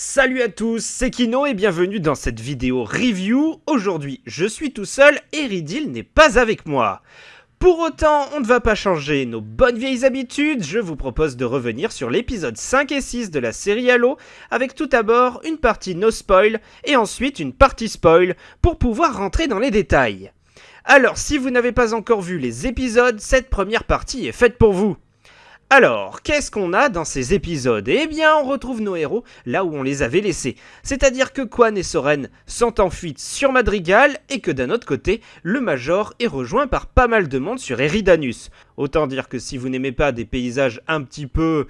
Salut à tous, c'est Kino et bienvenue dans cette vidéo review. Aujourd'hui, je suis tout seul et Ridil n'est pas avec moi. Pour autant, on ne va pas changer nos bonnes vieilles habitudes, je vous propose de revenir sur l'épisode 5 et 6 de la série Halo, avec tout d'abord une partie no spoil et ensuite une partie spoil pour pouvoir rentrer dans les détails. Alors, si vous n'avez pas encore vu les épisodes, cette première partie est faite pour vous. Alors, qu'est-ce qu'on a dans ces épisodes? Eh bien, on retrouve nos héros là où on les avait laissés. C'est-à-dire que Quan et Soren sont en fuite sur Madrigal et que d'un autre côté, le Major est rejoint par pas mal de monde sur Eridanus. Autant dire que si vous n'aimez pas des paysages un petit peu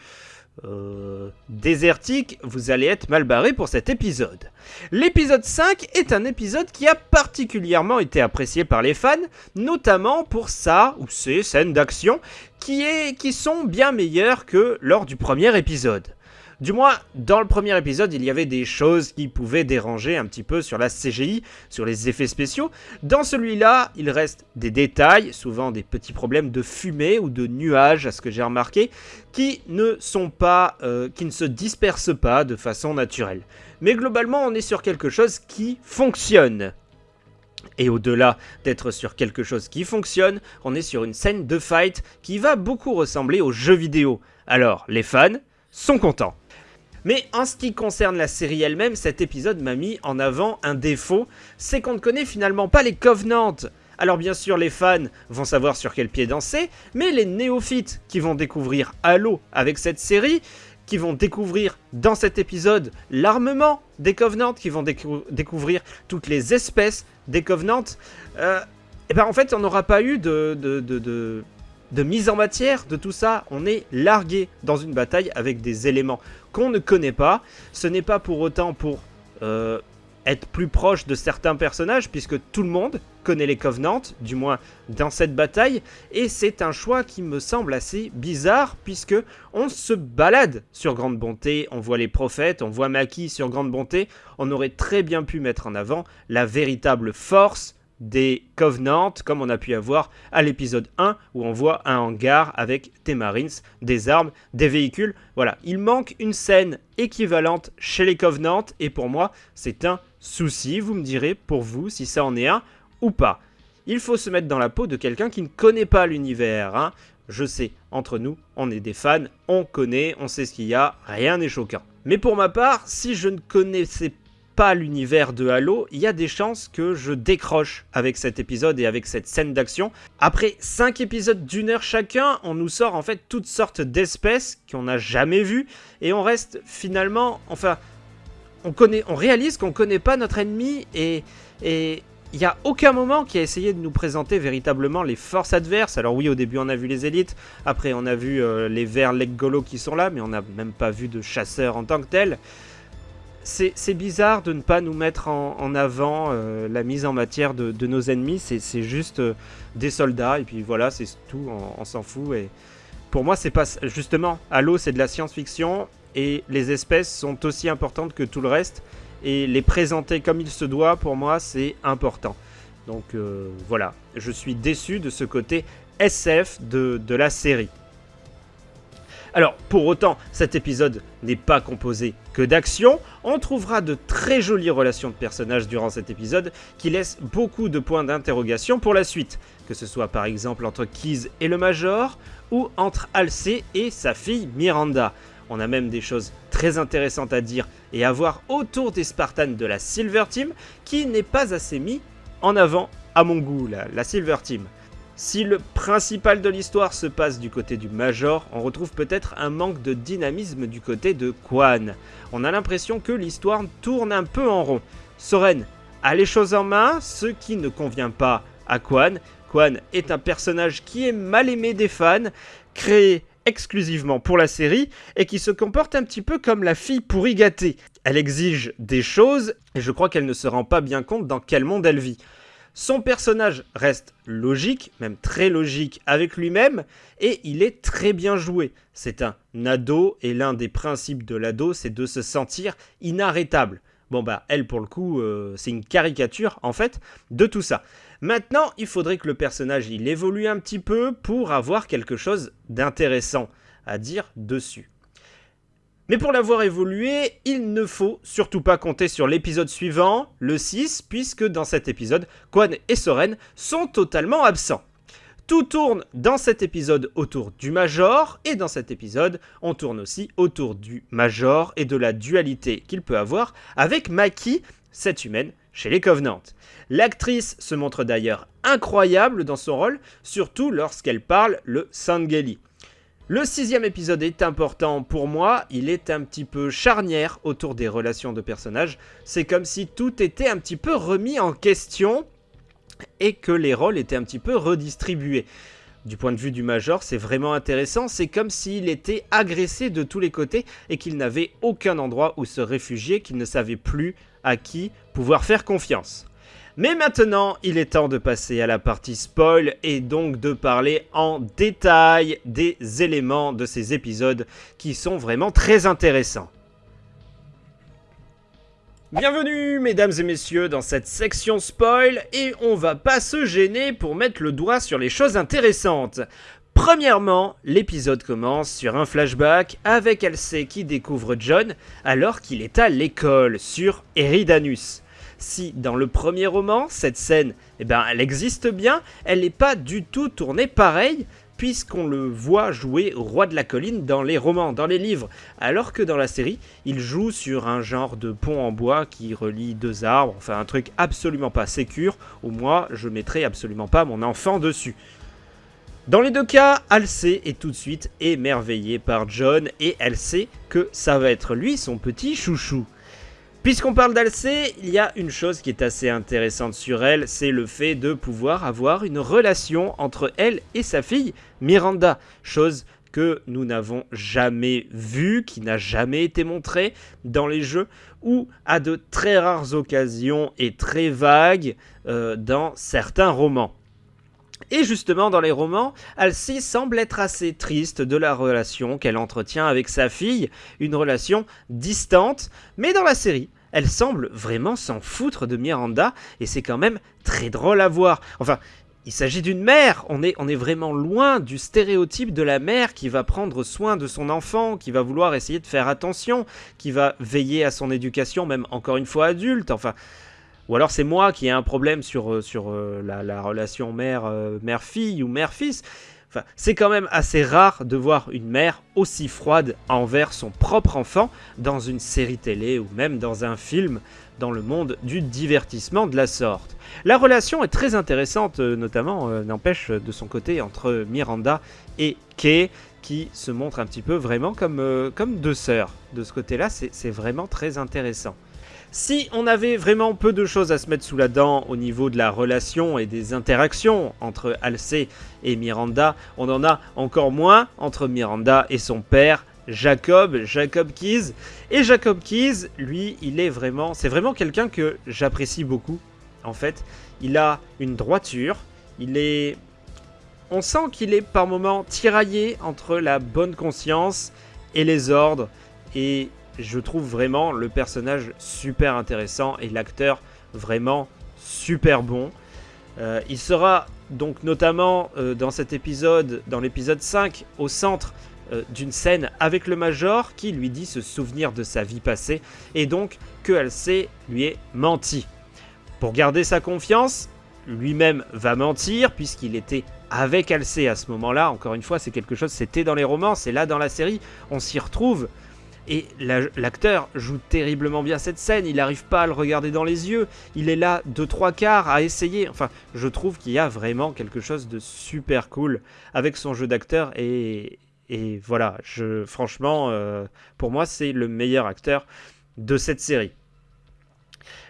euh, désertique, vous allez être mal barré pour cet épisode. L'épisode 5 est un épisode qui a particulièrement été apprécié par les fans, notamment pour sa ou ses scènes d'action qui, qui sont bien meilleures que lors du premier épisode. Du moins, dans le premier épisode, il y avait des choses qui pouvaient déranger un petit peu sur la CGI, sur les effets spéciaux. Dans celui-là, il reste des détails, souvent des petits problèmes de fumée ou de nuages, à ce que j'ai remarqué, qui ne sont pas, euh, qui ne se dispersent pas de façon naturelle. Mais globalement, on est sur quelque chose qui fonctionne. Et au-delà d'être sur quelque chose qui fonctionne, on est sur une scène de fight qui va beaucoup ressembler aux jeux vidéo. Alors, les fans sont contents. Mais en ce qui concerne la série elle-même, cet épisode m'a mis en avant un défaut, c'est qu'on ne connaît finalement pas les Covenants. Alors bien sûr les fans vont savoir sur quel pied danser, mais les néophytes qui vont découvrir Halo avec cette série, qui vont découvrir dans cet épisode l'armement des Covenants, qui vont découvrir toutes les espèces des Covenants, et euh, eh ben en fait on n'aura pas eu de mise en matière de tout ça. On est largué dans une bataille avec des éléments qu'on ne connaît pas. Ce n'est pas pour autant pour euh, être plus proche de certains personnages, puisque tout le monde connaît les Covenants, du moins dans cette bataille, et c'est un choix qui me semble assez bizarre, puisque on se balade sur Grande Bonté, on voit les prophètes, on voit Maki sur Grande Bonté, on aurait très bien pu mettre en avant la véritable force des Covenants, comme on a pu avoir à l'épisode 1, où on voit un hangar avec des Marines, des armes, des véhicules. Voilà, il manque une scène équivalente chez les Covenants, et pour moi, c'est un souci. Vous me direz, pour vous, si ça en est un ou pas. Il faut se mettre dans la peau de quelqu'un qui ne connaît pas l'univers. Hein. Je sais, entre nous, on est des fans, on connaît, on sait ce qu'il y a, rien n'est choquant. Mais pour ma part, si je ne connaissais pas l'univers de Halo, il y a des chances que je décroche avec cet épisode et avec cette scène d'action. Après 5 épisodes d'une heure chacun, on nous sort en fait toutes sortes d'espèces qu'on n'a jamais vues et on reste finalement, enfin, on connaît, on réalise qu'on connaît pas notre ennemi et et il n'y a aucun moment qui a essayé de nous présenter véritablement les forces adverses. Alors oui, au début on a vu les élites, après on a vu euh, les verts Leggolo qui sont là, mais on n'a même pas vu de chasseurs en tant que tels c'est bizarre de ne pas nous mettre en, avant euh, la mise en matière de, nos ennemis. C'est juste euh, des soldats et puis voilà, c'est tout, on, s'en fout. Et pour moi, c'est pas justement Halo, c'est de la science-fiction et les espèces sont aussi importantes que tout le reste. Et les présenter comme il se doit, pour moi, c'est important. Donc euh, voilà, je suis déçu de ce côté SF de la série. Alors, pour autant, cet épisode n'est pas composé que d'action. On trouvera de très jolies relations de personnages durant cet épisode qui laissent beaucoup de points d'interrogation pour la suite. Que ce soit par exemple entre Keys et le Major, ou entre Halsey et sa fille Miranda. On a même des choses très intéressantes à dire et à voir autour des Spartans de la Silver Team qui n'est pas assez mis en avant à mon goût, la Silver Team. Si le principal de l'histoire se passe du côté du Major, on retrouve peut-être un manque de dynamisme du côté de Quan. On a l'impression que l'histoire tourne un peu en rond. Soren a les choses en main, ce qui ne convient pas à Quan. Quan est un personnage qui est mal aimé des fans, créé exclusivement pour la série et qui se comporte un petit peu comme la fille pourri gâtée. Elle exige des choses et je crois qu'elle ne se rend pas bien compte dans quel monde elle vit. Son personnage reste logique, même très logique avec lui-même, et il est très bien joué. C'est un ado, et l'un des principes de l'ado, c'est de se sentir inarrêtable. Bon bah, elle pour le coup, euh, c'est une caricature en fait de tout ça. Maintenant, il faudrait que le personnage il évolue un petit peu pour avoir quelque chose d'intéressant à dire dessus. Mais pour l'avoir évolué, il ne faut surtout pas compter sur l'épisode suivant, le 6, puisque dans cet épisode, Quan et Soren sont totalement absents. Tout tourne dans cet épisode autour du Major, et dans cet épisode, on tourne aussi autour du Major et de la dualité qu'il peut avoir avec Maki, cette humaine, chez les Covenants. L'actrice se montre d'ailleurs incroyable dans son rôle, surtout lorsqu'elle parle le Sangeli. Le sixième épisode est important pour moi, il est un petit peu charnière autour des relations de personnages. C'est comme si tout était un petit peu remis en question et que les rôles étaient un petit peu redistribués. Du point de vue du Major, c'est vraiment intéressant, c'est comme s'il était agressé de tous les côtés et qu'il n'avait aucun endroit où se réfugier, qu'il ne savait plus à qui pouvoir faire confiance. Mais maintenant, il est temps de passer à la partie spoil et donc de parler en détail des éléments de ces épisodes qui sont vraiment très intéressants. Bienvenue mesdames et messieurs dans cette section spoil et on va pas se gêner pour mettre le doigt sur les choses intéressantes. Premièrement, l'épisode commence sur un flashback avec Elsie qui découvre John alors qu'il est à l'école sur Eridanus si dans le premier roman, cette scène, eh ben, elle existe bien, elle n'est pas du tout tournée pareil, puisqu'on le voit jouer roi de la colline dans les romans, dans les livres, alors que dans la série, il joue sur un genre de pont en bois qui relie deux arbres, enfin un truc absolument pas sécure, où moi je mettrai absolument pas mon enfant dessus. Dans les deux cas, Alcé est tout de suite émerveillée par John et elle sait que ça va être lui son petit chouchou. Puisqu'on parle d'Alcé, il y a une chose qui est assez intéressante sur elle, c'est le fait de pouvoir avoir une relation entre elle et sa fille Miranda, chose que nous n'avons jamais vue, qui n'a jamais été montrée dans les jeux, ou à de très rares occasions et très vagues euh, dans certains romans. Et justement, dans les romans, Alcy semble être assez triste de la relation qu'elle entretient avec sa fille, une relation distante, mais dans la série, elle semble vraiment s'en foutre de Miranda, et c'est quand même très drôle à voir. Enfin, il s'agit d'une mère, on est, on est vraiment loin du stéréotype de la mère qui va prendre soin de son enfant, qui va vouloir essayer de faire attention, qui va veiller à son éducation, même encore une fois adulte, enfin... Ou alors c'est moi qui ai un problème sur, euh, sur euh, la, relation euh, mère-fille ou mère-fils. Enfin, c'est quand même assez rare de voir une mère aussi froide envers son propre enfant dans une série télé ou même dans un film dans le monde du divertissement de la sorte. La relation est très intéressante, notamment, n'empêche, de son côté, entre Miranda et Kay, qui se montrent un petit peu vraiment comme, comme deux sœurs. De ce côté-là, c'est vraiment très intéressant. Si on avait vraiment peu de choses à se mettre sous la dent au niveau de la relation et des interactions entre Alcé et Miranda, on en a encore moins entre Miranda et son père, Jacob, Jacob Keys. Et Jacob Keys, lui, il est vraiment, c'est vraiment quelqu'un que j'apprécie beaucoup. En fait, il a une droiture, il est, on sent qu'il est par moments tiraillé entre la bonne conscience et les ordres, et je trouve vraiment le personnage super intéressant et l'acteur vraiment super bon. Euh, il sera donc notamment euh, dans cet épisode, dans l'épisode 5, au centre euh, d'une scène avec le Major qui lui dit se souvenir de sa vie passée et donc que Alcé lui est menti. Pour garder sa confiance, lui-même va mentir puisqu'il était avec Alcé à ce moment-là. Encore une fois, c'est quelque chose, c'était dans les romans, c'est là dans la série, on s'y retrouve. Et l'acteur joue terriblement bien cette scène, il n'arrive pas à le regarder dans les yeux, il est là de trois quarts à essayer. Enfin, je trouve qu'il y a vraiment quelque chose de super cool avec son jeu d'acteur et, voilà, franchement, euh, pour moi, c'est le meilleur acteur de cette série.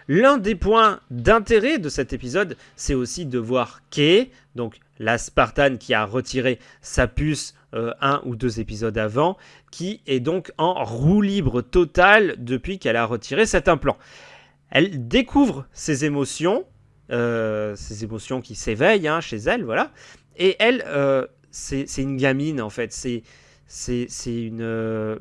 L'un des points d'intérêt de cet épisode, c'est aussi de voir Kay, donc la Spartane qui a retiré sa puce euh, un ou deux épisodes avant, qui est donc en roue libre totale depuis qu'elle a retiré cet implant. Elle découvre ses émotions, euh, ses émotions qui s'éveillent hein, chez elle, voilà. Et elle, euh, c'est une gamine en fait. C'est une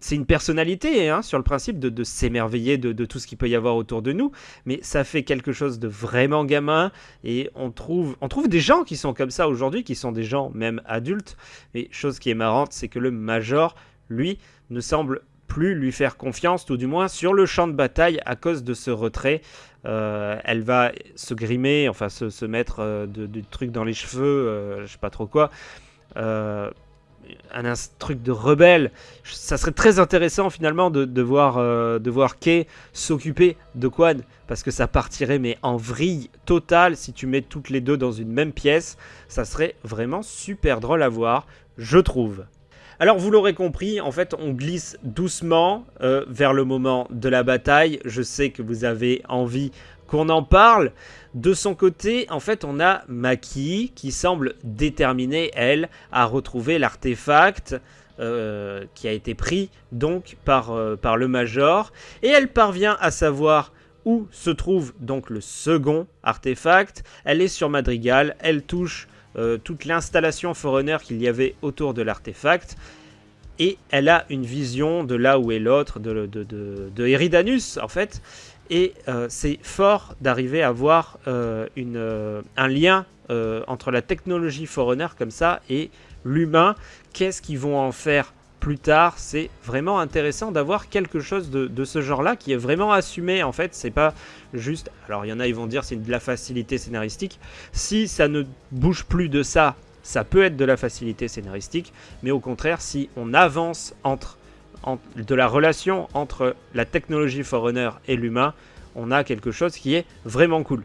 c'est une personnalité hein, sur le principe de, s'émerveiller de, tout ce qu'il peut y avoir autour de nous, mais ça fait quelque chose de vraiment gamin et on trouve, on trouve des gens qui sont comme ça aujourd'hui, qui sont des gens même adultes. Mais chose qui est marrante, c'est que le Major, lui, ne semble plus lui faire confiance, tout du moins sur le champ de bataille à cause de ce retrait. Euh, elle va se grimer, enfin se, mettre euh, de, trucs dans les cheveux, je sais pas trop quoi. Un, truc de rebelle. Ça serait très intéressant finalement de, voir, de voir Kay s'occuper de Quan parce que ça partirait mais en vrille totale si tu mets toutes les deux dans une même pièce. Ça serait vraiment super drôle à voir, je trouve. Alors vous l'aurez compris, en fait on glisse doucement euh, vers le moment de la bataille. Je sais que vous avez envie qu'on en parle. De son côté, en fait, on a Maki qui semble déterminée, elle, à retrouver l'artefact euh, qui a été pris donc par, euh, par le Major. Et elle parvient à savoir où se trouve donc le second artefact. Elle est sur Madrigal, elle touche euh, toute l'installation Forerunner qu'il y avait autour de l'artefact. Et elle a une vision de là où est l'autre, de, de, Eridanus en fait. Et euh, c'est fort d'arriver à voir euh, une, un lien entre la technologie Forerunner comme ça et l'humain. Qu'est-ce qu'ils vont en faire plus tard? C'est vraiment intéressant d'avoir quelque chose de, ce genre-là qui est vraiment assumé. En fait, c'est pas juste. Alors, il y en a, ils vont dire c'est de la facilité scénaristique. Si ça ne bouge plus de ça, ça peut être de la facilité scénaristique. Mais au contraire, si on avance entre, de la relation entre la technologie Forerunner et l'humain, on a quelque chose qui est vraiment cool.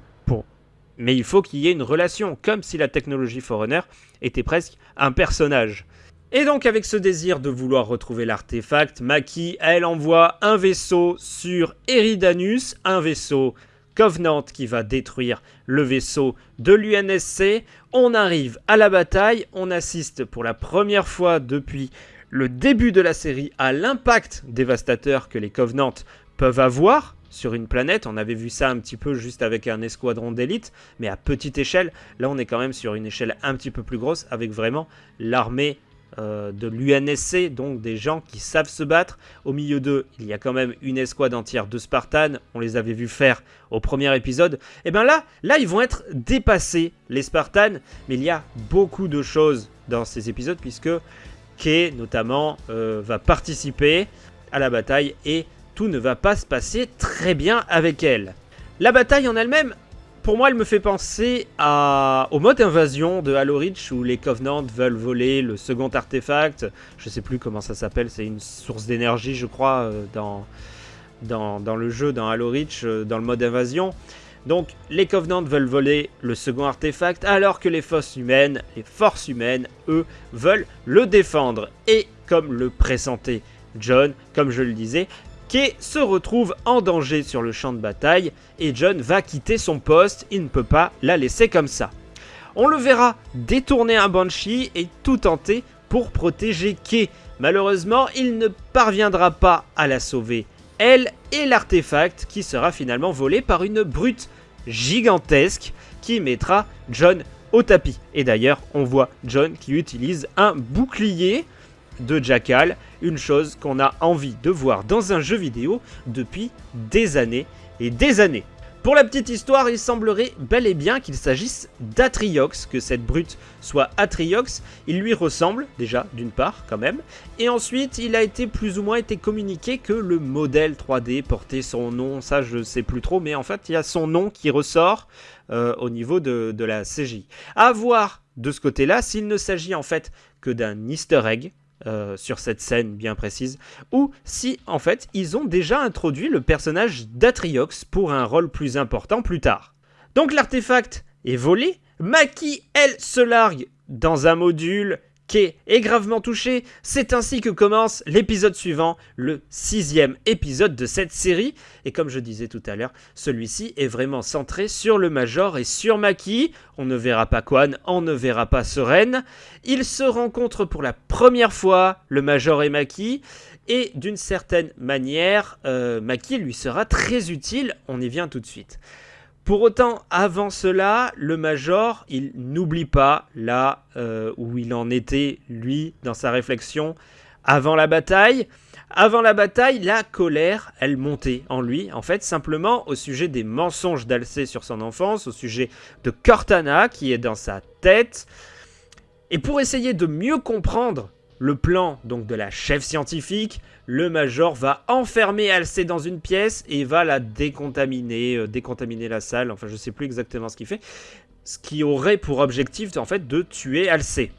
Mais il faut qu'il y ait une relation, comme si la technologie Forerunner était presque un personnage. Et donc avec ce désir de vouloir retrouver l'artefact, Maki, elle envoie un vaisseau sur Eridanus, un vaisseau Covenant qui va détruire le vaisseau de l'UNSC. On arrive à la bataille, on assiste pour la première fois depuis le début de la série à l'impact dévastateur que les Covenants peuvent avoir sur une planète. On avait vu ça un petit peu juste avec un escadron d'élite, mais à petite échelle. Là, on est quand même sur une échelle un petit peu plus grosse avec vraiment l'armée euh, de l'UNSC, donc des gens qui savent se battre. Au milieu d'eux, il y a quand même une escouade entière de Spartans, on les avait vus faire au premier épisode. Et bien là, là, ils vont être dépassés, les Spartans, mais il y a beaucoup de choses dans ces épisodes, puisque Notamment, euh, va participer à la bataille, et tout ne va pas se passer très bien avec elle. La bataille en elle-même, pour moi, elle me fait penser au mode invasion de Halo Reach où les Covenants veulent voler le second artefact. Je sais plus comment ça s'appelle, c'est une source d'énergie, je crois, euh, dans, dans, le jeu, dans Halo Reach, euh, dans le mode invasion. Donc, les Covenants veulent voler le second artefact, alors que les forces humaines, les forces humaines, eux, veulent le défendre. Et comme le pressentait John, comme je le disais, Kay se retrouve en danger sur le champ de bataille et John va quitter son poste, il ne peut pas la laisser comme ça. On le verra détourner un Banshee et tout tenter pour protéger Kay. Malheureusement, il ne parviendra pas à la sauver, elle et l'artefact qui sera finalement volé par une brute gigantesque qui mettra John au tapis. Et d'ailleurs, on voit John qui utilise un bouclier de Jackal, une chose qu'on a envie de voir dans un jeu vidéo depuis des années et des années. Pour la petite histoire, il semblerait bel et bien qu'il s'agisse d'Atriox, que cette brute soit Atriox. Il lui ressemble déjà, d'une part, quand même. Et ensuite, il a été plus ou moins été communiqué que le modèle 3D portait son nom. Ça, je sais plus trop, mais en fait, il y a son nom qui ressort euh, au niveau de, de la CJ. À voir de ce côté-là s'il ne s'agit en fait que d'un easter egg, euh, sur cette scène bien précise, ou si en fait ils ont déjà introduit le personnage d'Atriox pour un rôle plus important plus tard. Donc l'artefact est volé, Maki elle se largue dans un module est gravement touché. C'est ainsi que commence l'épisode suivant, le sixième épisode de cette série. Et comme je disais tout à l'heure, celui-ci est vraiment centré sur le Major et sur Maki. On ne verra pas Quan, on ne verra pas Soren. Ils se rencontrent pour la première fois, le Major et Maki. Et d'une certaine manière, euh, Maki lui sera très utile. On y vient tout de suite. Pour autant, avant cela, le Major, il n'oublie pas là euh, où il en était, lui, dans sa réflexion avant la bataille. Avant la bataille, la colère, elle montait en lui, en fait, simplement au sujet des mensonges d'Alcé sur son enfance, au sujet de Cortana qui est dans sa tête. Et pour essayer de mieux comprendre le plan donc de la chef scientifique, le Major va enfermer Alcé dans une pièce et va la décontaminer, euh, décontaminer la salle, enfin je sais plus exactement ce qu'il fait, ce qui aurait pour objectif en fait de tuer Alcé.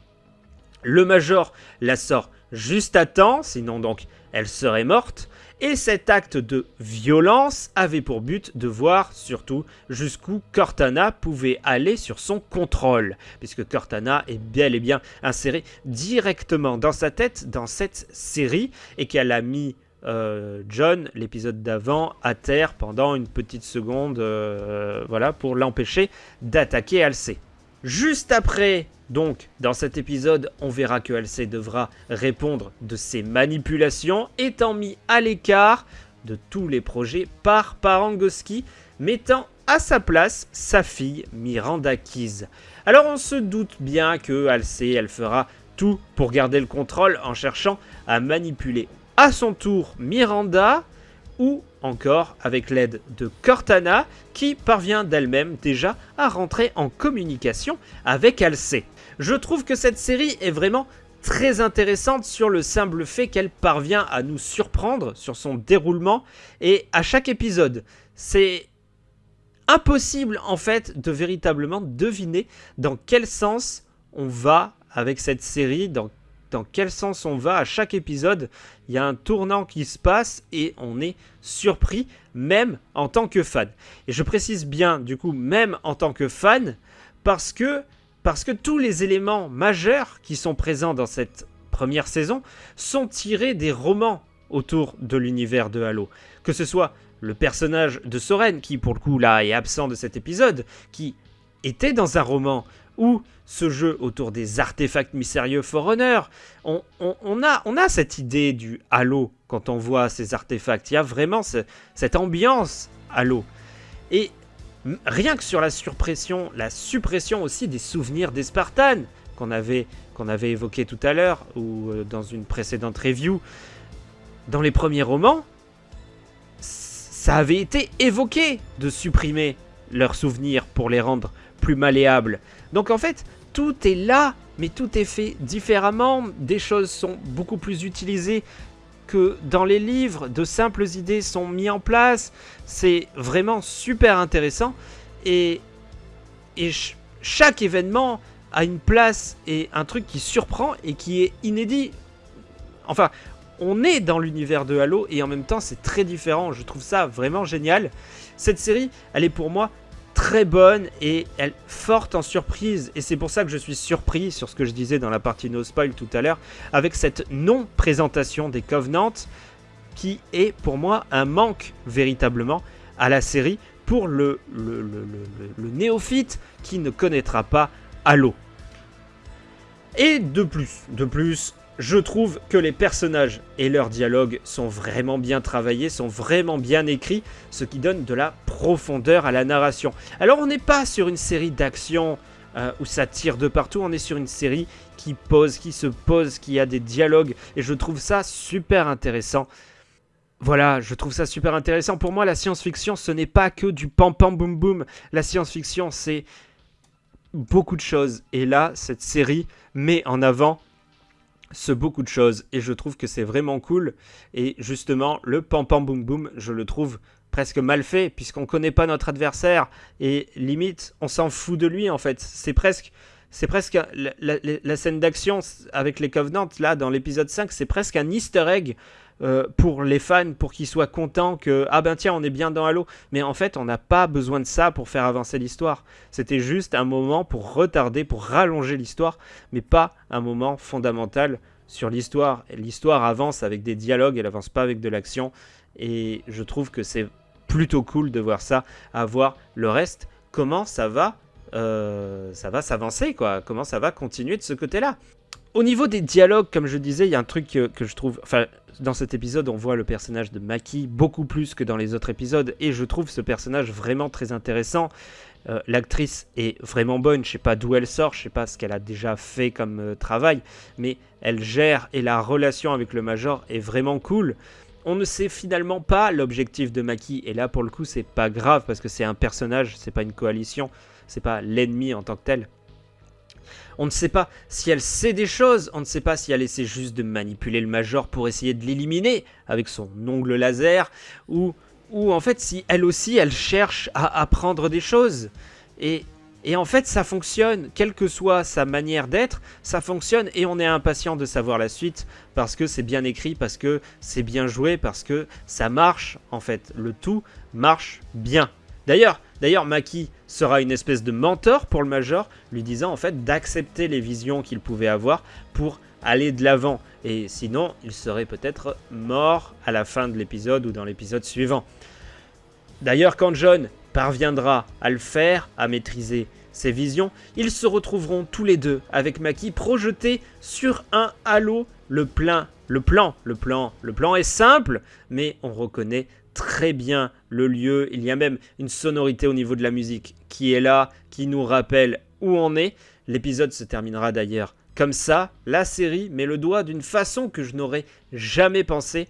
Le Major la sort juste à temps, sinon donc elle serait morte, et cet acte de violence avait pour but de voir surtout jusqu'où Cortana pouvait aller sur son contrôle, puisque Cortana est bel et bien insérée directement dans sa tête dans cette série, et qu'elle a mis euh, John, l'épisode d'avant, à terre pendant une petite seconde, euh, voilà, pour l'empêcher d'attaquer Alcé. Juste après, donc, dans cet épisode, on verra que Halsey devra répondre de ses manipulations, étant mis à l'écart de tous les projets par Parangoski, mettant à sa place sa fille Miranda Keys. Alors on se doute bien que Halsey, elle fera tout pour garder le contrôle en cherchant à manipuler à son tour Miranda, ou encore avec l'aide de Cortana qui parvient d'elle-même déjà à rentrer en communication avec Alcé. Je trouve que cette série est vraiment très intéressante sur le simple fait qu'elle parvient à nous surprendre sur son déroulement et à chaque épisode. C'est impossible en fait de véritablement deviner dans quel sens on va avec cette série, dans quel sens on va à chaque épisode. Il y a un tournant qui se passe et on est surpris, même en tant que fan. Et je précise bien, du coup, même en tant que fan, parce que, tous les éléments majeurs qui sont présents dans cette première saison sont tirés des romans autour de l'univers de Halo. Que ce soit le personnage de Soren, qui pour le coup là est absent de cet épisode, qui était dans un roman, ou ce jeu autour des artefacts mystérieux Forerunner. On, a, cette idée du Halo quand on voit ces artefacts. Il y a vraiment cette ambiance Halo. Et rien que sur la suppression, la suppression aussi des souvenirs des Spartans qu'on avait, qu'on avait évoqué tout à l'heure ou euh, dans une précédente review, dans les premiers romans, ça avait été évoqué de supprimer leurs souvenirs pour les rendre plus malléable. Donc en fait, tout est là, mais tout est fait différemment. Des choses sont beaucoup plus utilisées que dans les livres. De simples idées sont mises en place. C'est vraiment super intéressant. Et, chaque événement a une place et un truc qui surprend et qui est inédit. Enfin, on est dans l'univers de Halo et en même temps c'est très différent. Je trouve ça vraiment génial. Cette série, elle est pour moi très bonne et elle forte en surprise. Et c'est pour ça que je suis surpris sur ce que je disais dans la partie no spoil tout à l'heure, avec cette non-présentation des Covenants, qui est pour moi un manque véritablement à la série pour le, le, le, le néophyte qui ne connaîtra pas Halo. Et de plus, de plus, je trouve que les personnages et leurs dialogues sont vraiment bien travaillés, sont vraiment bien écrits, ce qui donne de la profondeur à la narration. Alors on n'est pas sur une série d'action euh, où ça tire de partout, on est sur une série qui pose, qui se pose, qui a des dialogues, et je trouve ça super intéressant. Voilà, je trouve ça super intéressant. Pour moi, la science-fiction, ce n'est pas que du pam-pam boum-boum. La science-fiction, c'est beaucoup de choses. Et là, cette série met en avant ce beaucoup de choses et je trouve que c'est vraiment cool. Et justement le pam pam boum boum je le trouve presque mal fait puisqu'on connaît pas notre adversaire et limite on s'en fout de lui en fait. C'est presque c'est presque la, scène d'action avec les Covenants là dans l'épisode 5 c'est presque un easter egg euh, pour les fans pour qu'ils soient contents que ah ben tiens on est bien dans Halo. Mais en fait on n'a pas besoin de ça pour faire avancer l'histoire. C'était juste un moment pour retarder pour rallonger l'histoire mais pas un moment fondamental sur l'histoire. L'histoire avance avec des dialogues elle avance pas avec de l'action. Et je trouve que c'est plutôt cool de voir ça à voir le reste comment ça va euh, ça va s'avancer quoi comment ça va continuer de ce côté là au niveau des dialogues, comme je disais, il y a un truc que, je trouve... Enfin, dans cet épisode, on voit le personnage de Maki beaucoup plus que dans les autres épisodes, et je trouve ce personnage vraiment très intéressant. Euh, l'actrice est vraiment bonne, je sais pas d'où elle sort, je sais pas ce qu'elle a déjà fait comme euh, travail, mais elle gère et la relation avec le Major est vraiment cool. On ne sait finalement pas l'objectif de Maki, et là pour le coup c'est pas grave parce que c'est un personnage, c'est pas une coalition, c'est pas l'ennemi en tant que tel. On ne sait pas si elle sait des choses, on ne sait pas si elle essaie juste de manipuler le Major pour essayer de l'éliminer avec son ongle laser, ou, ou en fait si elle aussi elle cherche à apprendre des choses. Et, et en fait ça fonctionne, quelle que soit sa manière d'être, ça fonctionne et on est impatient de savoir la suite parce que c'est bien écrit, parce que c'est bien joué, parce que ça marche en fait. Le tout marche bien. D'ailleurs, d'ailleurs, Maki sera une espèce de mentor pour le Major, lui disant en fait d'accepter les visions qu'il pouvait avoir pour aller de l'avant. Et sinon, il serait peut-être mort à la fin de l'épisode ou dans l'épisode suivant. D'ailleurs, quand John parviendra à le faire, à maîtriser ses visions, ils se retrouveront tous les deux avec Maki projetés sur un halo. Le plein, le plan, le plan, le plan est simple, mais on reconnaît très bien le lieu. Il y a même une sonorité au niveau de la musique qui est là, qui nous rappelle où on est. L'épisode se terminera d'ailleurs comme ça. La série met le doigt d'une façon que je n'aurais jamais pensé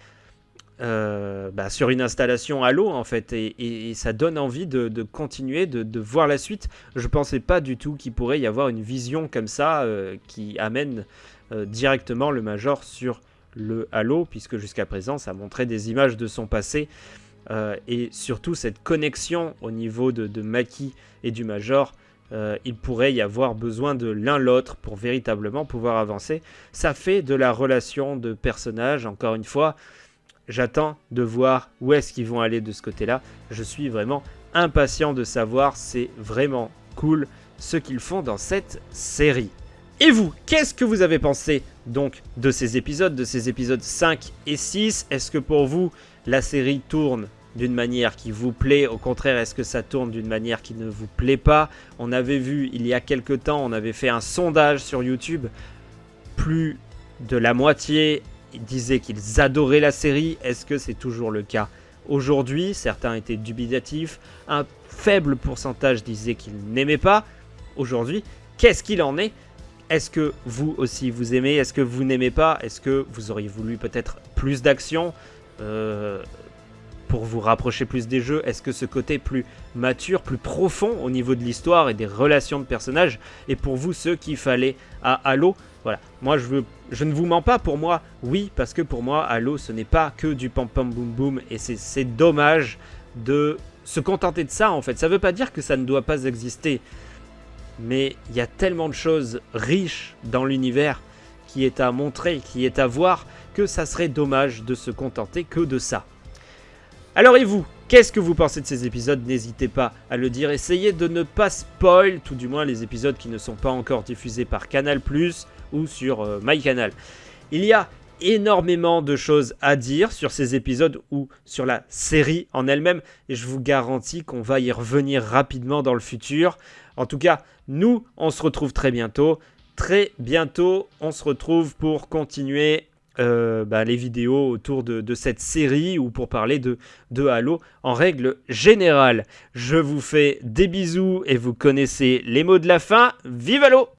euh, bah, sur une installation à l'eau en fait et, ça donne envie de, continuer de, voir la suite je pensais pas du tout qu'il pourrait y avoir une vision comme ça euh, qui amène euh, directement le Major sur le Halo, puisque jusqu'à présent ça montrait des images de son passé, euh, et surtout cette connexion au niveau de, Maki et du Major, euh, il pourrait y avoir besoin de l'un l'autre pour véritablement pouvoir avancer. Ça fait de la relation de personnages, encore une fois, j'attends de voir où est-ce qu'ils vont aller de ce côté-là. Je suis vraiment impatient de savoir, c'est vraiment cool ce qu'ils font dans cette série. Et vous, qu'est-ce que vous avez pensé donc de ces épisodes, de ces épisodes 5 et 6 Est-ce que pour vous, la série tourne d'une manière qui vous plaît? Au contraire, est-ce que ça tourne d'une manière qui ne vous plaît pas? On avait vu il y a quelques temps, on avait fait un sondage sur YouTube. Plus de la moitié disaient qu'ils adoraient la série. Est-ce que c'est toujours le cas Aujourd'hui, certains étaient dubitatifs. Un faible pourcentage disaient qu'ils n'aimaient pas. Aujourd'hui, qu'est-ce qu'il en est? Est-ce que vous aussi vous aimez? Est-ce que vous n'aimez pas? Est-ce que vous auriez voulu peut-être plus d'action euh, pour vous rapprocher plus des jeux? Est-ce que ce côté plus mature, plus profond au niveau de l'histoire et des relations de personnages est pour vous ce qu'il fallait à Halo? Voilà, moi je, ne vous mens pas, pour moi, oui, parce que pour moi, Halo ce n'est pas que du pam pam boum boum et c'est dommage de se contenter de ça en fait. Ça ne veut pas dire que ça ne doit pas exister mais il y a tellement de choses riches dans l'univers qui est à montrer, qui est à voir, que ça serait dommage de se contenter que de ça. Alors et vous Qu'est-ce que vous pensez de ces épisodes? N'hésitez pas à le dire. Essayez de ne pas spoil, tout du moins les épisodes qui ne sont pas encore diffusés par Canal+, ou sur euh, MyCanal. Il y a énormément de choses à dire sur ces épisodes ou sur la série en elle-même et je vous garantis qu'on va y revenir rapidement dans le futur. En tout cas, nous, on se retrouve très bientôt. Très bientôt, on se retrouve pour continuer euh, bah, les vidéos autour de, cette série ou pour parler de, de Halo en règle générale. Je vous fais des bisous et vous connaissez les mots de la fin. Vive Halo